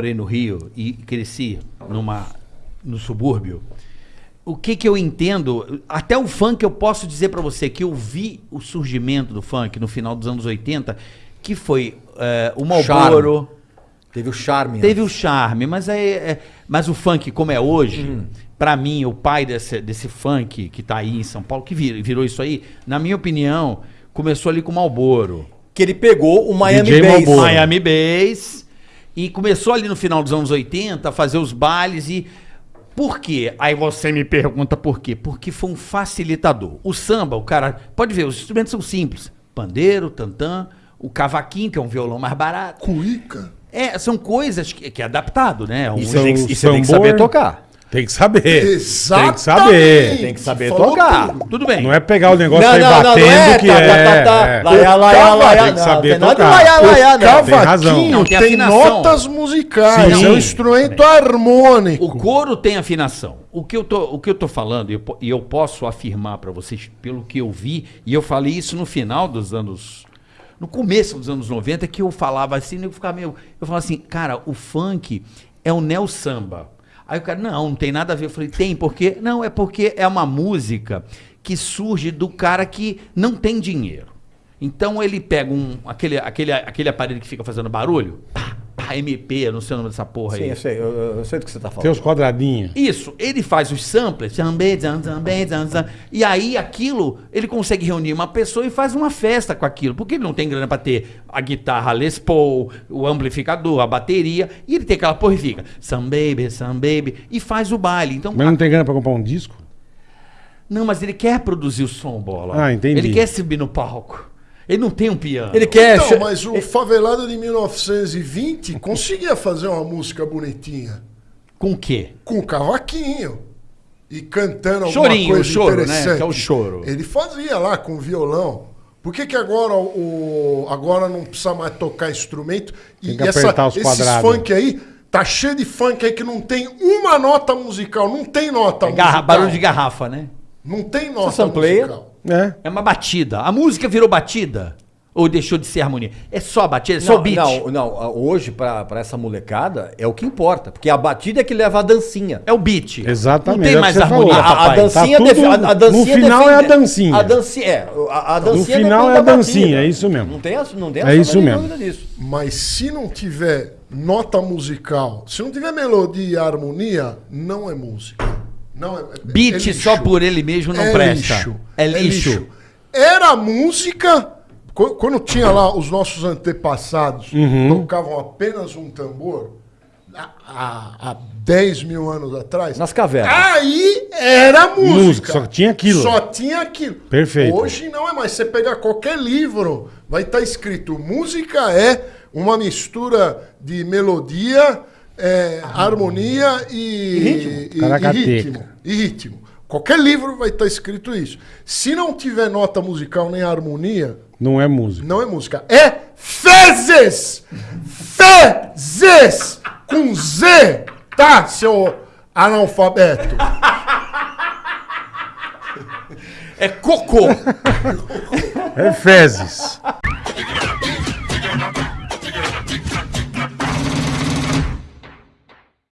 morei no Rio e cresci numa, no subúrbio, o que que eu entendo, até o funk eu posso dizer pra você que eu vi o surgimento do funk no final dos anos 80, que foi é, o Malboro, Teve o charme. teve o charme, mas, é, é- mas o funk como é hoje, Hum. pra mim, o pai desse, desse funk que tá aí em São Paulo, que vir- virou isso aí, na minha opinião, começou ali com o Malboro. Que ele pegou o Miami DJ Bass. Malboro. Miami Bass. E começou ali no final dos anos 80 a fazer os bailes e. Por quê? Aí você me pergunta por quê? Porque foi um facilitador. O samba, o cara. Pode ver, os instrumentos são simples: pandeiro, tantã, o cavaquinho, que é um violão mais barato. Cuíca. É, são coisas que, que é adaptado, né? Um- E você tem que, e você tem que saber tocar. Tem que saber. Exatamente. Tem que saber. Tem que saber Falou tocar. tudo. Tudo bem. Não é pegar o negócio e Não, não, não, não batendo é, que tá, é. tá, tá, é. Laia, laia, Cava- laia, tem que não, saber de tocar. laia, laia, O não. Tem razão. Não, tem tem, notas musicais, Sim. é um instrumento harmônico. O couro tem afinação. O que eu tô, o que eu tô falando, e eu, eu posso afirmar pra vocês, pelo que eu vi, e eu falei isso no final dos anos. No começo dos anos 90, que eu falava assim, eu ficava meio. Eu falava assim, cara, o funk é o neo samba. Aí o cara, não, não tem nada a ver. Eu falei, tem, porque. Não, é porque é uma música que surge do cara que não tem dinheiro. Então ele pega um, aquele, aquele, aquele aparelho que fica fazendo barulho, pá, MP, eu não sei o nome dessa porra Sim, aí. eu sei, eu, eu sei do que você tá Tem falando. os quadradinhos. Isso, ele faz os samplers, zambe, zam, zambe, zam, zam, e aí aquilo, ele consegue reunir uma pessoa e faz uma festa com aquilo, porque ele não tem grana pra ter a guitarra Les Paul, o amplificador, a bateria, e ele tem aquela porra e fica, some baby, some baby, e faz o baile. Então, Mas não tem grana pra comprar um disco? não, mas ele quer produzir o som, bola. Ah, entendi. Ele quer subir no palco. Ele não tem um piano. Ele quer. Então, mas o favelado de 1920 conseguia fazer uma música bonitinha. Com o quê? Com cavaquinho. E cantando alguma Chorinho, coisa o choro, né? interessante. Que é o choro. Ele fazia lá com violão. Por que, que agora o agora não precisa mais tocar instrumento? Tem que apertar os esses quadrados. funk aí, tá cheio de funk aí que não tem uma nota musical. Não tem nota É garra- musical. barulho de garrafa, né? Não tem nota musical. É. É uma batida. A música virou batida? Ou deixou de ser harmonia? É só a batida, é só o beat. não, não, hoje, pra, pra essa molecada, é o que importa. Porque a batida é que leva a dancinha. É o beat. Exatamente, Não tem é o mais que você harmonia, falou. A, a papai. dancinha, Tá defi- tudo- a, a dancinha no final é a dancinha. A dancinha, é. A, a dancinha final depende é a da dancinha, batida. é isso mesmo. Não tem, a- não tem É isso mesmo. dúvida disso. Mas se não tiver nota musical, se não tiver melodia e harmonia, não é música. Não é, é- Beat é lixo. só por ele mesmo não é presta. Lixo. É lixo. Era música. qu- Quando tinha lá os nossos antepassados Uhum. tocavam apenas um tambor, há, há, há 10 mil anos atrás. Nas cavernas. Aí era música. Música, só tinha aquilo. Só tinha aquilo. Perfeito. Hoje não é mais. Você pegar qualquer livro, vai estar escrito: música é uma mistura de melodia, é, harmonia e, ritmo. e- e ritmo. E ritmo. Qualquer livro vai estar escrito isso. Se não tiver nota musical nem harmonia, Não é música. não é música. É fezes! Fezes! Com Z, tá, seu analfabeto? É cocô. É fezes.